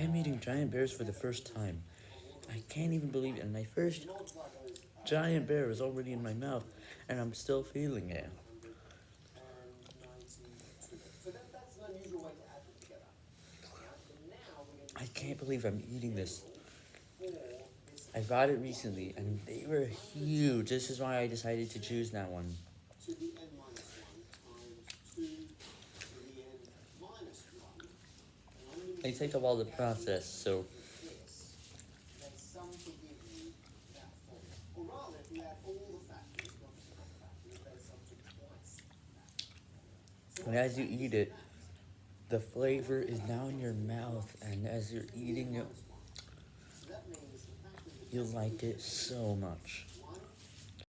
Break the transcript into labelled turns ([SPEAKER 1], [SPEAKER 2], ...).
[SPEAKER 1] I am eating giant bears for the first time. I can't even believe it. And my first giant bear is already in my mouth, and I'm still feeling it. I can't believe I'm eating this. I bought it recently, and they were huge. This is why I decided to choose that one. They take up all the process, so... And as you eat it, the flavor is now in your mouth, and as you're eating it, you'll like it so much.